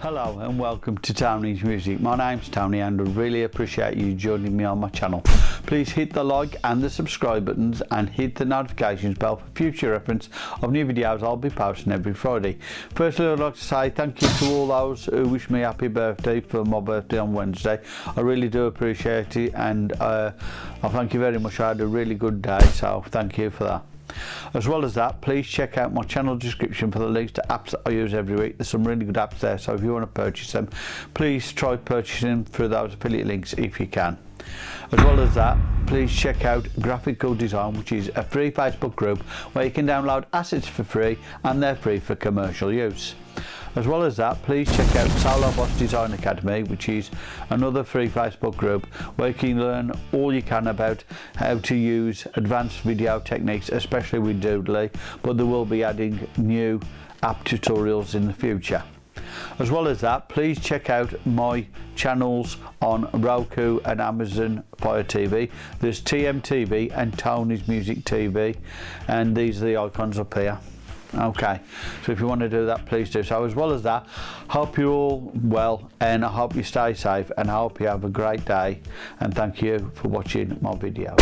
Hello and welcome to Tony's Music. My name's Tony and I really appreciate you joining me on my channel. Please hit the like and the subscribe buttons and hit the notifications bell for future reference of new videos I'll be posting every Friday. Firstly I'd like to say thank you to all those who wish me happy birthday for my birthday on Wednesday. I really do appreciate it and uh, I thank you very much. I had a really good day so thank you for that. As well as that, please check out my channel description for the links to apps that I use every week. There's some really good apps there, so if you want to purchase them, please try purchasing through those affiliate links if you can. As well as that, please check out Graphical Design, which is a free Facebook group where you can download assets for free and they're free for commercial use. As well as that, please check out Salobos Design Academy, which is another free Facebook group where you can learn all you can about how to use advanced video techniques, especially with Doodly, but they will be adding new app tutorials in the future. As well as that, please check out my channels on Roku and Amazon Fire TV. There's TMTV and Tony's Music TV, and these are the icons up here. Okay so if you want to do that please do so. As well as that hope you're all well and i hope you stay safe and i hope you have a great day and thank you for watching my video